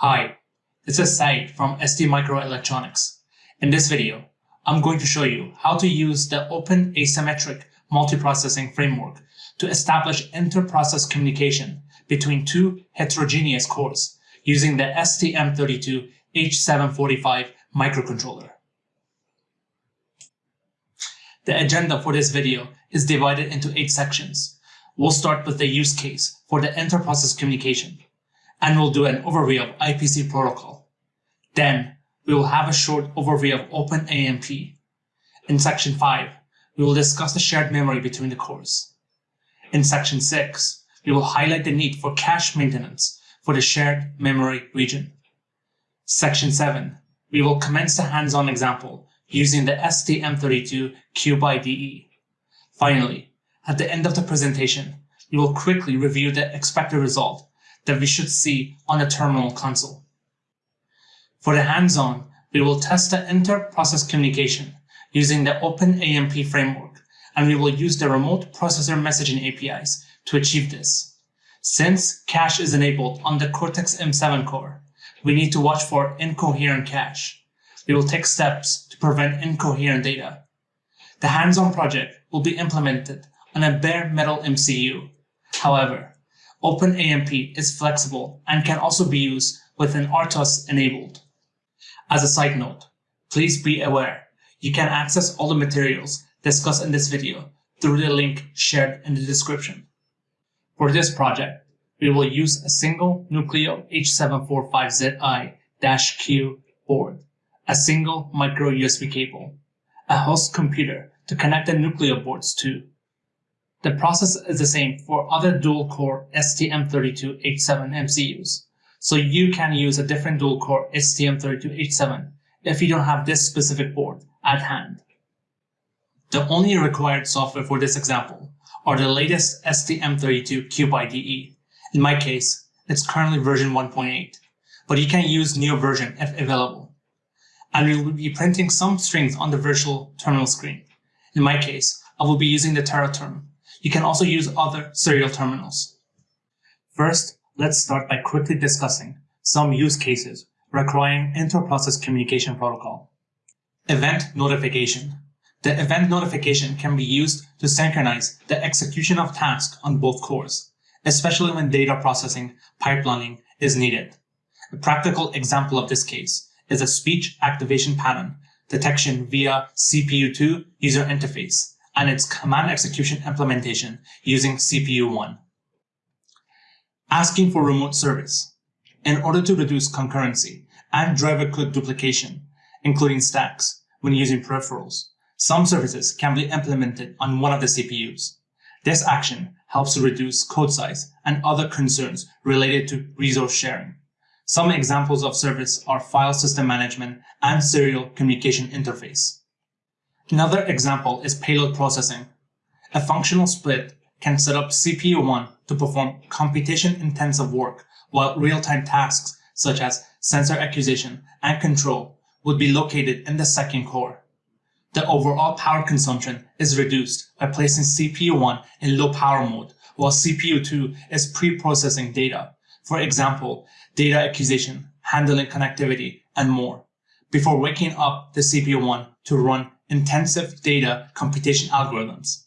Hi, this is Said from ST Microelectronics. In this video, I'm going to show you how to use the Open Asymmetric Multiprocessing Framework to establish inter-process communication between two heterogeneous cores using the STM32H745 microcontroller. The agenda for this video is divided into eight sections. We'll start with the use case for the inter-process communication, and we'll do an overview of IPC protocol. Then, we will have a short overview of OpenAMP. In section 5, we will discuss the shared memory between the cores. In section 6, we will highlight the need for cache maintenance for the shared memory region. Section 7, we will commence the hands-on example using the STM32 CubeIDE. Finally, at the end of the presentation, we will quickly review the expected result that we should see on the terminal console. For the hands-on, we will test the inter-process communication using the OpenAMP framework, and we will use the remote processor messaging APIs to achieve this. Since cache is enabled on the Cortex-M7 core, we need to watch for incoherent cache. We will take steps to prevent incoherent data. The hands-on project will be implemented on a bare metal MCU. However, OpenAMP is flexible and can also be used with an RTOS enabled. As a side note, please be aware you can access all the materials discussed in this video through the link shared in the description. For this project, we will use a single Nucleo H745ZI-Q board, a single micro USB cable, a host computer to connect the Nucleo boards to. The process is the same for other dual-core STM32H7 MCUs, so you can use a different dual-core STM32H7 if you don't have this specific board at hand. The only required software for this example are the latest STM32 CubeIDE. In my case, it's currently version 1.8, but you can use new version if available. And we will be printing some strings on the virtual terminal screen. In my case, I will be using the Teraterm. You can also use other serial terminals. First, let's start by quickly discussing some use cases requiring inter-process communication protocol. Event notification. The event notification can be used to synchronize the execution of tasks on both cores, especially when data processing pipelining is needed. A practical example of this case is a speech activation pattern detection via CPU2 user interface and its command execution implementation using CPU1. Asking for remote service. In order to reduce concurrency and driver code duplication, including stacks, when using peripherals, some services can be implemented on one of the CPUs. This action helps to reduce code size and other concerns related to resource sharing. Some examples of service are file system management and serial communication interface. Another example is payload processing. A functional split can set up CPU1 to perform computation-intensive work, while real-time tasks such as sensor acquisition and control would be located in the second core. The overall power consumption is reduced by placing CPU1 in low power mode, while CPU2 is pre-processing data, for example, data acquisition, handling connectivity, and more, before waking up the CPU1 to run intensive data computation algorithms.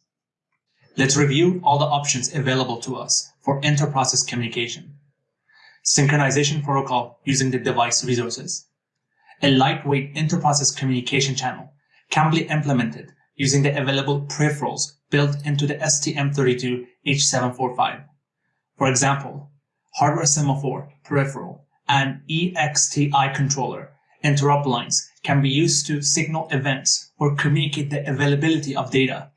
Let's review all the options available to us for inter-process communication. Synchronization protocol using the device resources. A lightweight inter-process communication channel can be implemented using the available peripherals built into the STM32H745. For example, hardware semaphore peripheral and EXTI controller interrupt lines can be used to signal events or communicate the availability of data.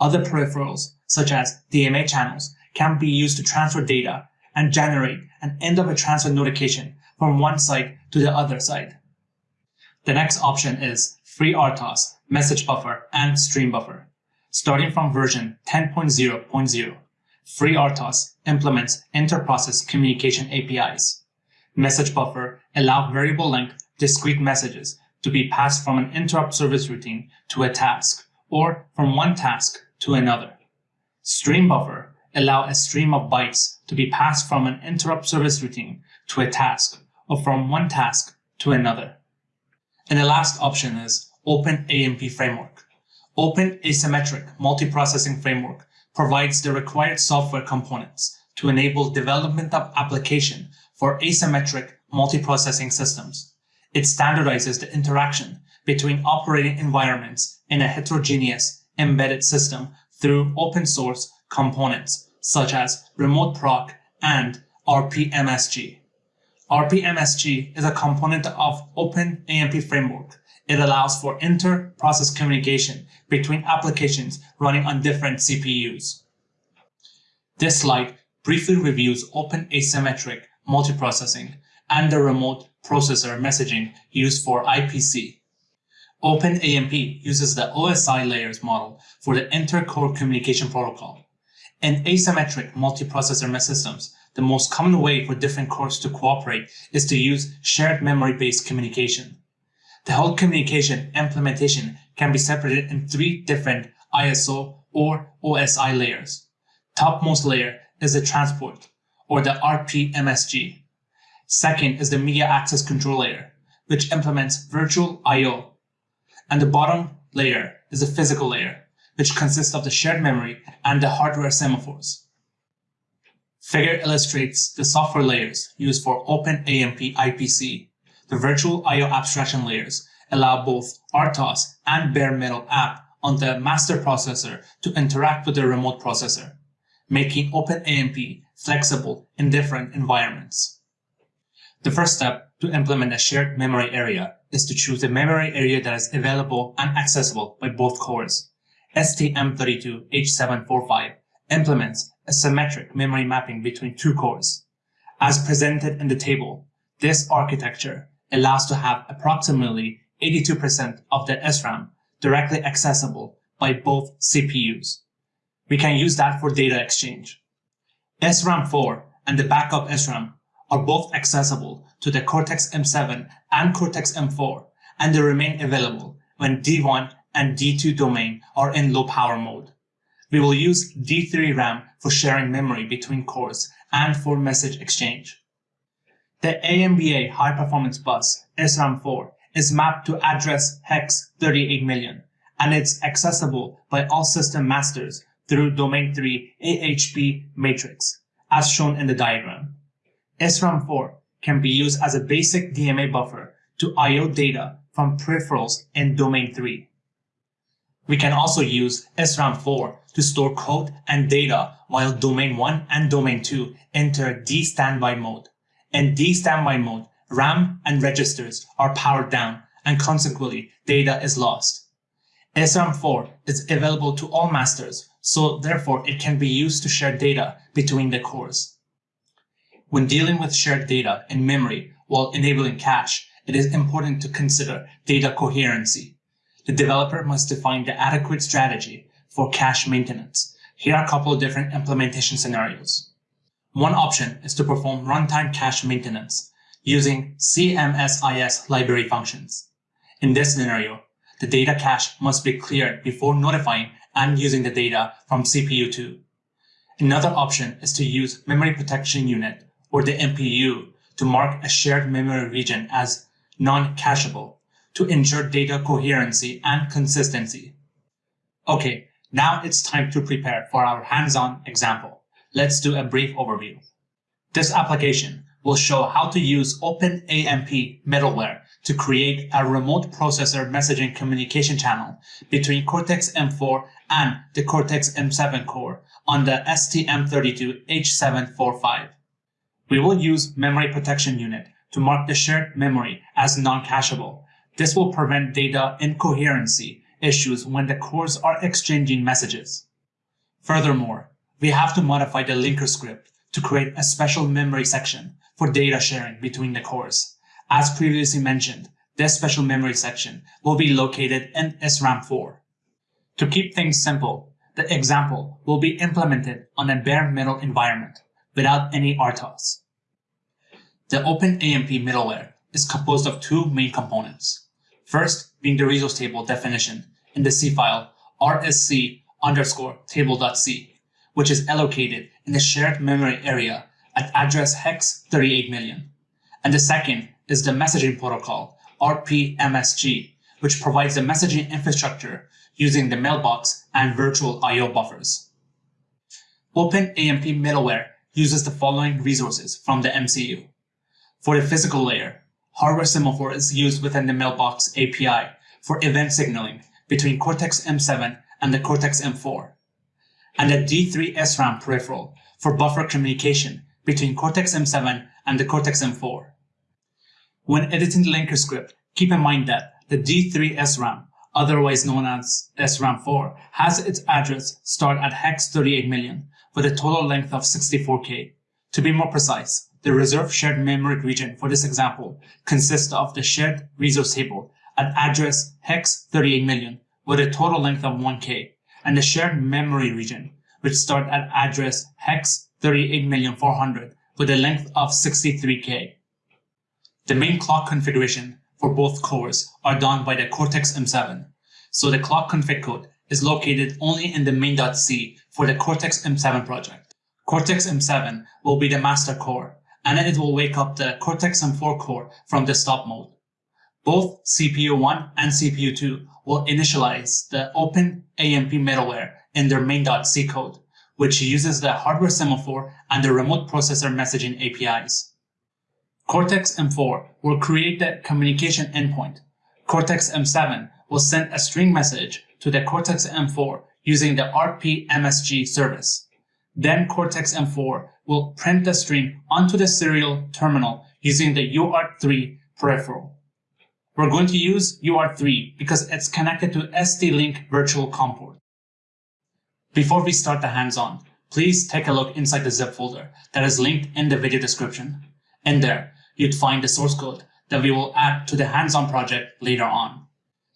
Other peripherals, such as DMA channels, can be used to transfer data and generate an end of a transfer notification from one side to the other side. The next option is FreeRTOS, Message Buffer, and Stream Buffer. Starting from version 10.0.0, FreeRTOS implements inter-process communication APIs. Message Buffer allow variable length discrete messages to be passed from an interrupt service routine to a task, or from one task to another. Stream Buffer allow a stream of bytes to be passed from an interrupt service routine to a task, or from one task to another. And the last option is Open AMP Framework. Open Asymmetric Multiprocessing Framework provides the required software components to enable development of application for asymmetric multiprocessing systems. It standardizes the interaction between operating environments in a heterogeneous embedded system through open source components such as Remote Proc and RPMSG. RPMSG is a component of Open AMP framework. It allows for inter-process communication between applications running on different CPUs. This slide briefly reviews Open Asymmetric Multiprocessing and the remote processor messaging used for IPC. OpenAMP uses the OSI layers model for the inter-core communication protocol. In asymmetric multiprocessor systems, the most common way for different cores to cooperate is to use shared memory-based communication. The whole communication implementation can be separated in three different ISO or OSI layers. Topmost layer is the transport, or the RPMSG. Second is the media access control layer, which implements virtual I.O. And the bottom layer is the physical layer, which consists of the shared memory and the hardware semaphores. Figure illustrates the software layers used for OpenAMP IPC. The virtual I.O. abstraction layers allow both RTOS and bare metal app on the master processor to interact with the remote processor, making OpenAMP flexible in different environments. The first step to implement a shared memory area is to choose a memory area that is available and accessible by both cores. STM32H745 implements a symmetric memory mapping between two cores. As presented in the table, this architecture allows to have approximately 82% of the SRAM directly accessible by both CPUs. We can use that for data exchange. SRAM 4 and the backup SRAM are both accessible to the Cortex-M7 and Cortex-M4 and they remain available when D1 and D2 domain are in low power mode. We will use D3 RAM for sharing memory between cores and for message exchange. The AMBA High Performance Bus SRAM4 is mapped to address hex 38 million and it's accessible by all system masters through domain 3 AHB matrix, as shown in the diagram. SRAM4 can be used as a basic DMA buffer to I.O. data from peripherals in domain 3. We can also use SRAM4 to store code and data while domain 1 and domain 2 enter D standby mode. In D standby mode, RAM and registers are powered down and consequently data is lost. SRAM4 is available to all masters, so therefore it can be used to share data between the cores. When dealing with shared data in memory while enabling cache, it is important to consider data coherency the developer must define the adequate strategy for cache maintenance. Here are a couple of different implementation scenarios. One option is to perform runtime cache maintenance using CMSIS library functions. In this scenario, the data cache must be cleared before notifying and using the data from CPU2. Another option is to use Memory Protection Unit, or the MPU, to mark a shared memory region as non-cacheable to ensure data coherency and consistency. Okay, now it's time to prepare for our hands-on example. Let's do a brief overview. This application will show how to use OpenAMP middleware to create a remote processor messaging communication channel between Cortex-M4 and the Cortex-M7 core on the STM32H745. We will use Memory Protection Unit to mark the shared memory as non-cacheable this will prevent data incoherency issues when the cores are exchanging messages. Furthermore, we have to modify the linker script to create a special memory section for data sharing between the cores. As previously mentioned, this special memory section will be located in SRAM4. To keep things simple, the example will be implemented on a bare metal environment without any RTOS. The OpenAMP middleware is composed of two main components. First being the resource table definition in the C file rsc underscore table.c, which is allocated in the shared memory area at address hex 38 million. And the second is the messaging protocol, RPMSG, which provides the messaging infrastructure using the mailbox and virtual I.O. buffers. OpenAMP middleware uses the following resources from the MCU. For the physical layer, hardware semaphore is used within the mailbox API for event signaling between Cortex-M7 and the Cortex-M4, and the D3 SRAM peripheral for buffer communication between Cortex-M7 and the Cortex-M4. When editing the linker script, keep in mind that the D3 SRAM, otherwise known as SRAM4, has its address start at hex 38 million with a total length of 64K. To be more precise, the reserved shared memory region for this example consists of the shared resource table at address hex 38 million with a total length of 1K and the shared memory region which start at address hex 38,400 with a length of 63K. The main clock configuration for both cores are done by the Cortex-M7, so the clock config code is located only in the main.c for the Cortex-M7 project. Cortex-M7 will be the master core, and then it will wake up the Cortex-M4 core from the stop mode. Both CPU1 and CPU2 will initialize the Open AMP middleware in their main.c code, which uses the hardware semaphore and the remote processor messaging APIs. Cortex-M4 will create the communication endpoint. Cortex-M7 will send a string message to the Cortex-M4 using the RPMSG service. Then Cortex-M4 will print the string onto the serial terminal using the UART3 peripheral. We're going to use UART3 because it's connected to ST-Link virtual COM port. Before we start the hands-on, please take a look inside the zip folder that is linked in the video description. In there, you'd find the source code that we will add to the hands-on project later on.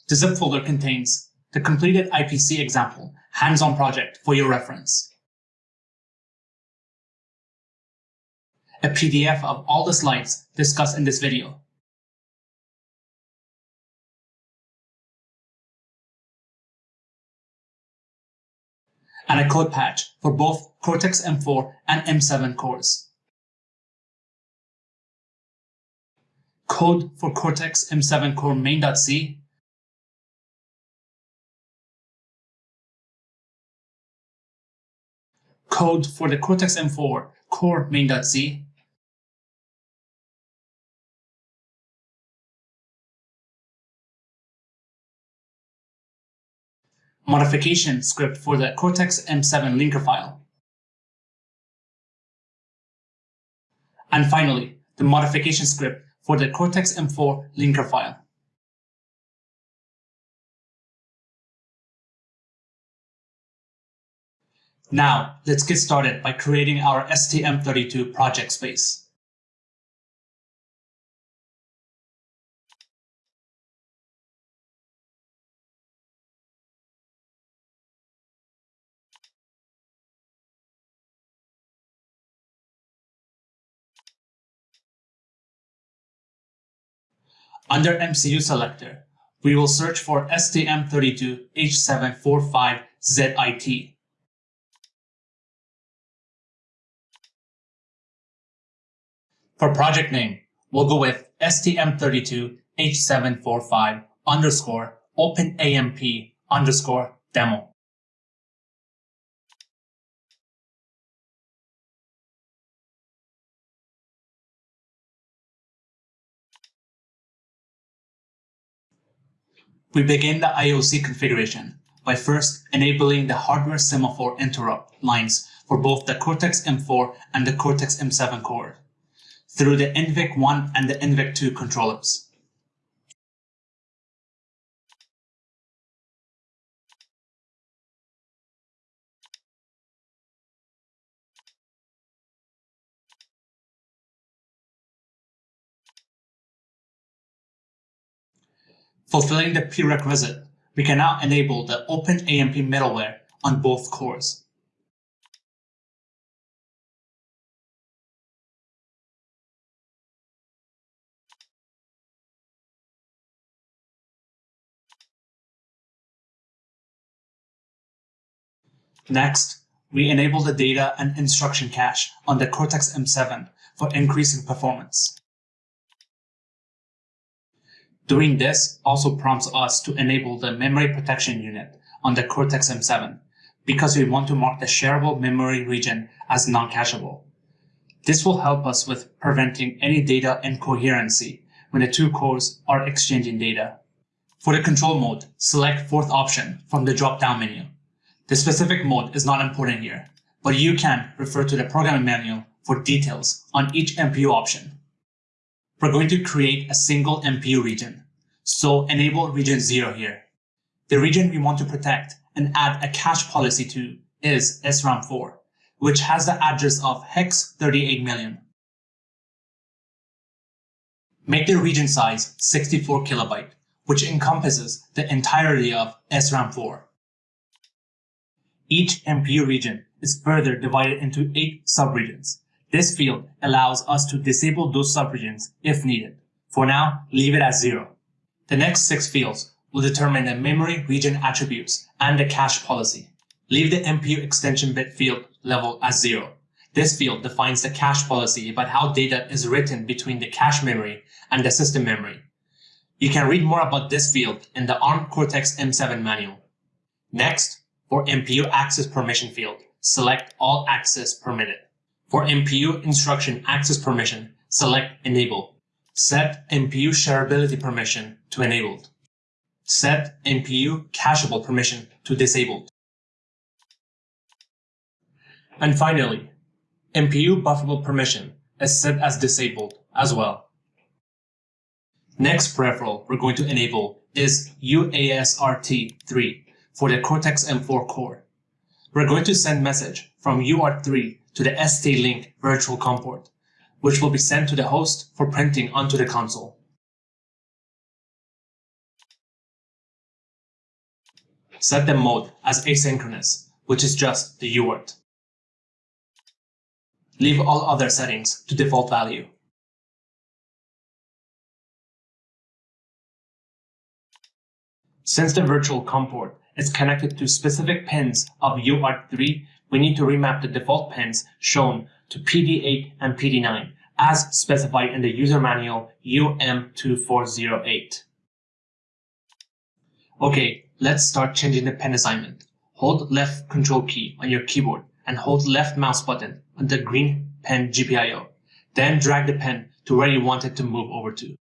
The zip folder contains the completed IPC example hands-on project for your reference. A PDF of all the slides discussed in this video. And a code patch for both Cortex-M4 and M7 cores. Code for Cortex-M7 core main.c code for the Cortex-M4 core main.c, modification script for the Cortex-M7 linker file, and finally, the modification script for the Cortex-M4 linker file. Now, let's get started by creating our STM32 project space. Under MCU selector, we will search for STM32H745ZIT. For project name, we'll go with STM32H745 underscore OpenAMP underscore demo. We begin the IOC configuration by first enabling the hardware semaphore interrupt lines for both the Cortex-M4 and the Cortex-M7 core through the NVIC1 and the NVIC2 controllers. Fulfilling the prerequisite, we can now enable the OpenAMP middleware on both cores. Next, we enable the data and instruction cache on the Cortex-M7 for increasing performance. Doing this also prompts us to enable the memory protection unit on the Cortex-M7 because we want to mark the shareable memory region as non-cacheable. This will help us with preventing any data incoherency when the two cores are exchanging data. For the control mode, select fourth option from the drop-down menu. The specific mode is not important here, but you can refer to the programming manual for details on each MPU option. We're going to create a single MPU region, so enable region 0 here. The region we want to protect and add a cache policy to is SRAM4, which has the address of hex 38 million. Make the region size 64 kilobyte, which encompasses the entirety of SRAM4. Each MPU region is further divided into eight subregions. This field allows us to disable those subregions if needed. For now, leave it at zero. The next six fields will determine the memory region attributes and the cache policy. Leave the MPU extension bit field level as zero. This field defines the cache policy about how data is written between the cache memory and the system memory. You can read more about this field in the ARM Cortex-M7 manual. Next, for MPU access permission field, select All Access Permitted. For MPU instruction access permission, select Enable. Set MPU shareability permission to Enabled. Set MPU cacheable permission to Disabled. And finally, MPU bufferable permission is set as Disabled as well. Next peripheral we're going to enable is USART3 for the Cortex-M4 core. We're going to send message from UART3 to the ST-Link virtual COM port, which will be sent to the host for printing onto the console. Set the mode as asynchronous, which is just the UART. Leave all other settings to default value. Since the virtual COM port is connected to specific pins of UART3, we need to remap the default pins shown to PD8 and PD9 as specified in the user manual UM2408. Okay, let's start changing the pin assignment. Hold left control key on your keyboard and hold left mouse button on the green pen GPIO. Then drag the pen to where you want it to move over to.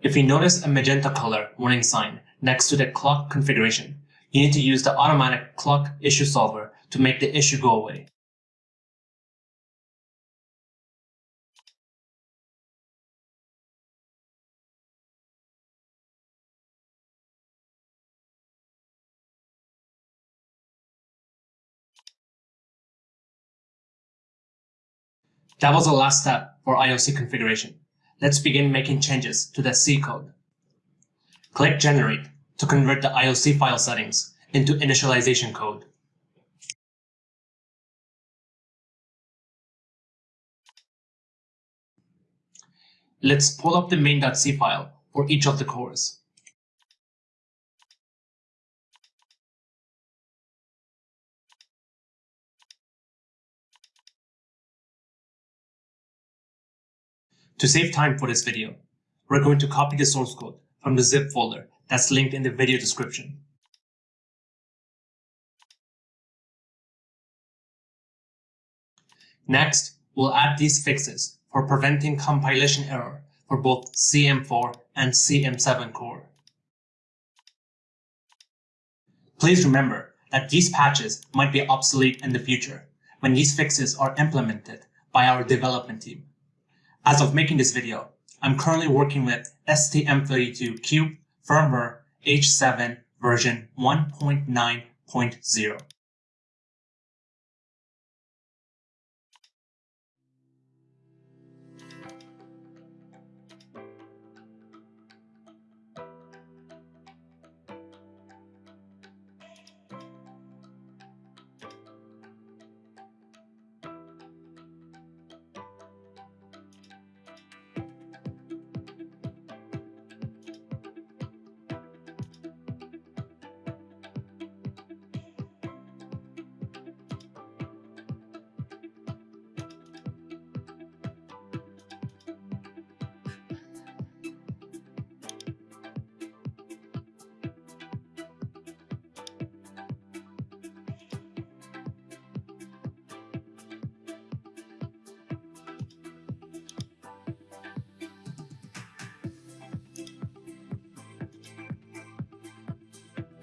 If you notice a magenta color warning sign next to the clock configuration, you need to use the automatic clock issue solver to make the issue go away. That was the last step for IOC configuration. Let's begin making changes to the C code. Click Generate to convert the IOC file settings into initialization code. Let's pull up the main.c file for each of the cores. To save time for this video, we're going to copy the source code from the zip folder that's linked in the video description. Next, we'll add these fixes for preventing compilation error for both CM4 and CM7 core. Please remember that these patches might be obsolete in the future when these fixes are implemented by our development team. As of making this video, I'm currently working with STM32Cube firmware H7 version 1.9.0.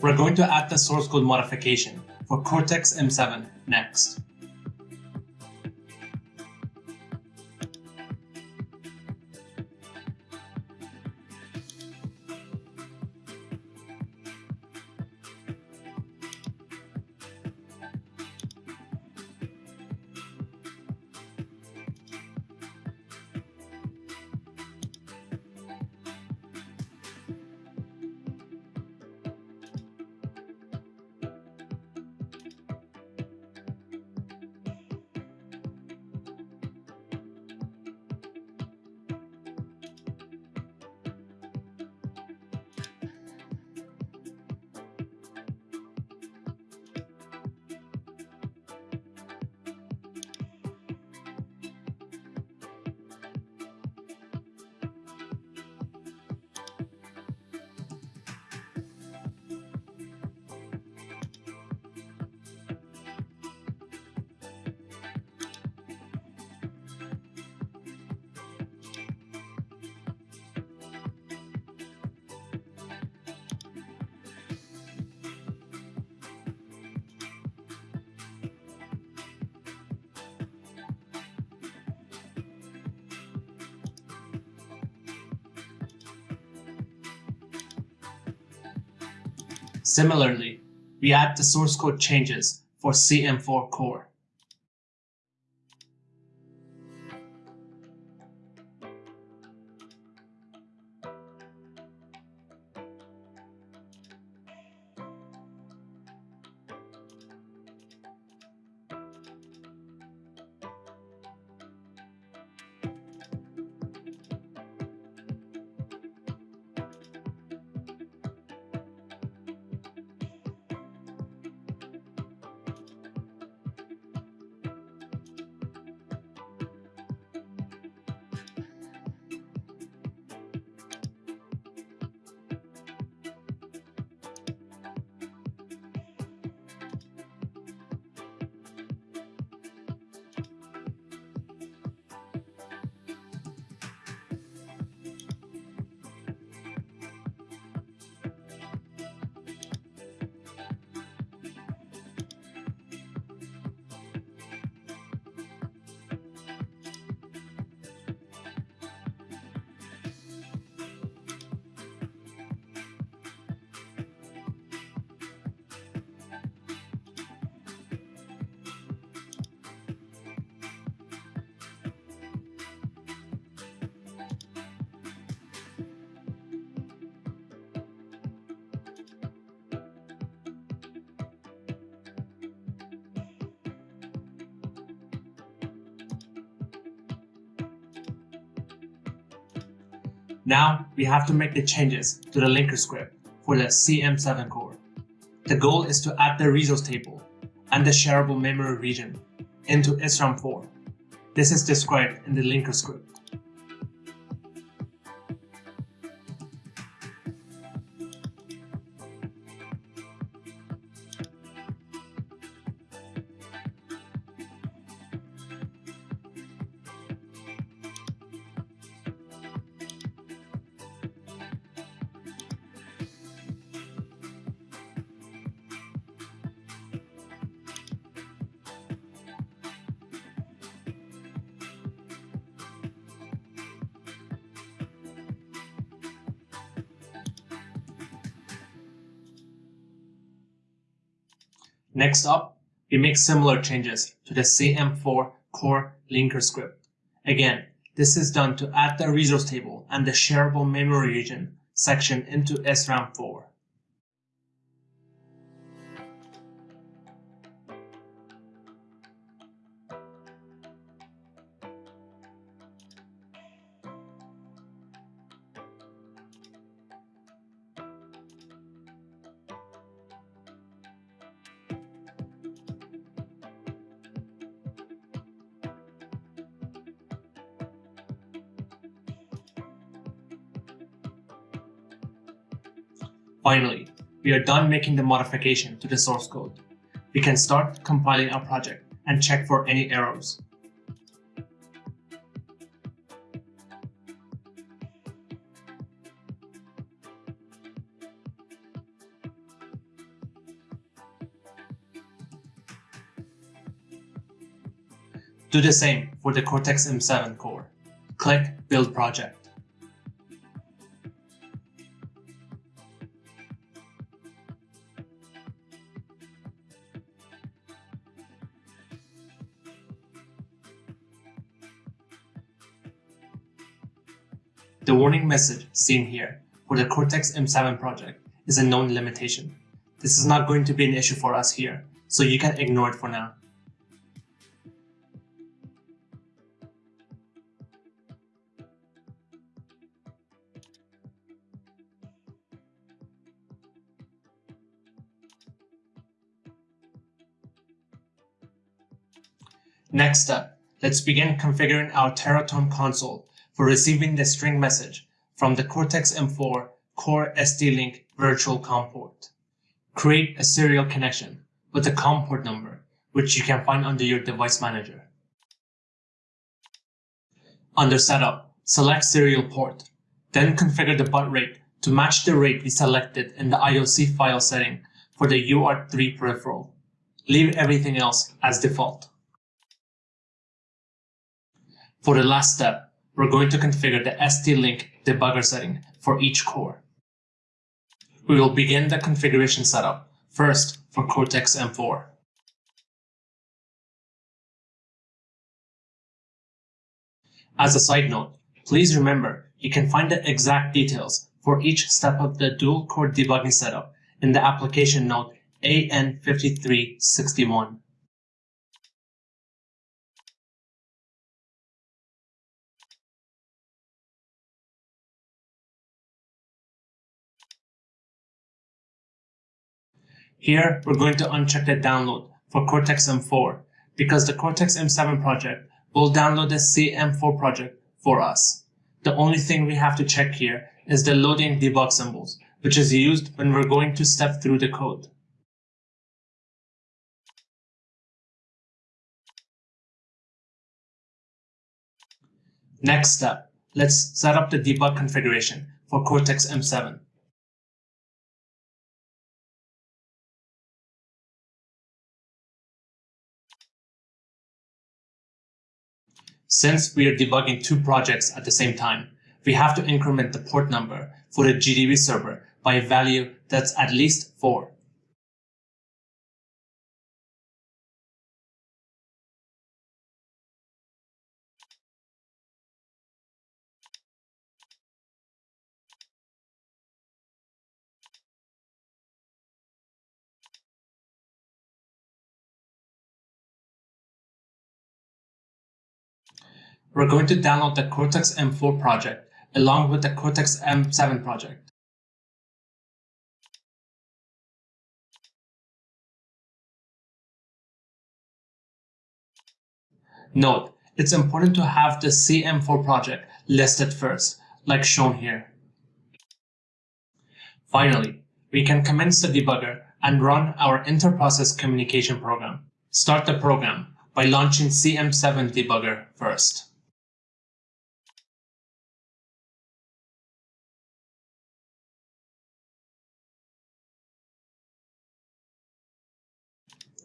We're going to add the source code modification for Cortex M7 next. Similarly, we add the source code changes for CM4 core. Now we have to make the changes to the linker script for the CM7 core. The goal is to add the resource table and the shareable memory region into SRAM 4. This is described in the linker script. Next up, we make similar changes to the CM4 core linker script. Again, this is done to add the resource table and the shareable memory region section into SRAM4. Finally, we are done making the modification to the source code. We can start compiling our project and check for any errors. Do the same for the Cortex-M7 core. Click Build Project. Warning message seen here for the Cortex-M7 project is a known limitation. This is not going to be an issue for us here, so you can ignore it for now. Next up, let's begin configuring our Teraterm console for receiving the string message from the Cortex-M4 Core ST-Link virtual COM port. Create a serial connection with the COM port number, which you can find under your device manager. Under Setup, select Serial Port, then configure the baud rate to match the rate we selected in the IOC file setting for the UART3 peripheral. Leave everything else as default. For the last step, we're going to configure the ST-Link debugger setting for each core. We will begin the configuration setup, first for Cortex-M4. As a side note, please remember you can find the exact details for each step of the dual-core debugging setup in the application note AN5361. Here, we're going to uncheck the download for Cortex-M4 because the Cortex-M7 project will download the CM4 project for us. The only thing we have to check here is the loading debug symbols, which is used when we're going to step through the code. Next step, let's set up the debug configuration for Cortex-M7. Since we are debugging two projects at the same time, we have to increment the port number for the GDB server by a value that's at least 4. We're going to download the Cortex-M4 project along with the Cortex-M7 project. Note, it's important to have the CM4 project listed first, like shown here. Finally, we can commence the debugger and run our inter-process communication program. Start the program by launching CM7 debugger first.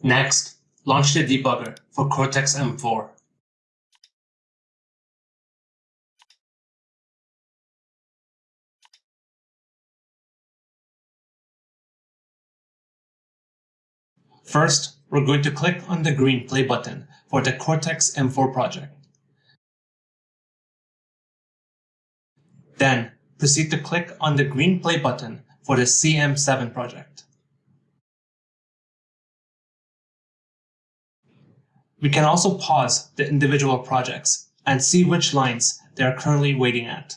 Next, launch the debugger for Cortex-M4. First, we're going to click on the green play button for the Cortex-M4 project. Then, proceed to click on the green play button for the CM7 project. We can also pause the individual projects and see which lines they are currently waiting at.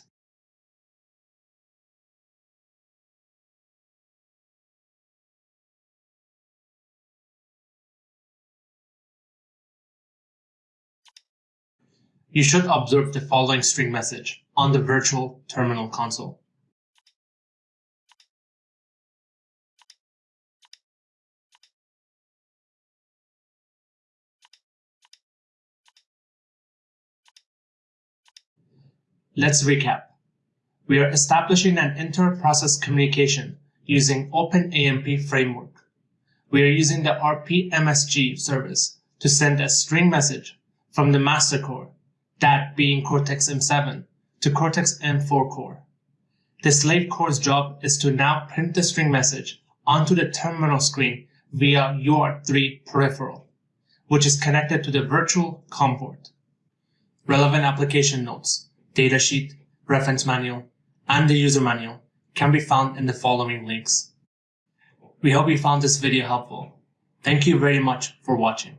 You should observe the following string message on the virtual terminal console. Let's recap. We are establishing an inter-process communication using OpenAMP framework. We are using the RPMSG service to send a string message from the master core, that being Cortex-M7, to Cortex-M4 core. The slave core's job is to now print the string message onto the terminal screen via UART3 peripheral, which is connected to the virtual COM port. Relevant application notes, datasheet, reference manual, and the user manual can be found in the following links. We hope you found this video helpful. Thank you very much for watching.